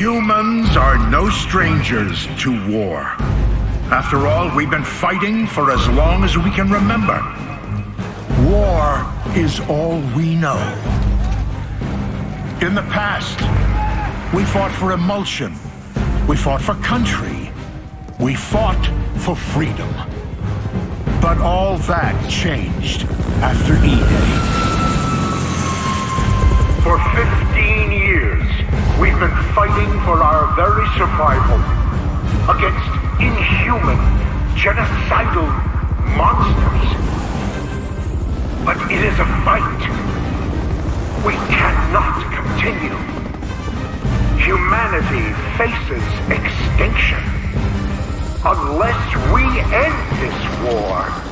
Humans are no strangers to war. After all, we've been fighting for as long as we can remember. War is all we know. In the past, we fought for Imulsion. We fought for country. We fought for freedom. But all that changed after E-Day. For 15 years, we've been fighting for our very survival against inhuman, genocidal monsters. But it is a fight we cannot continue. Humanity faces extinction unless we end this war.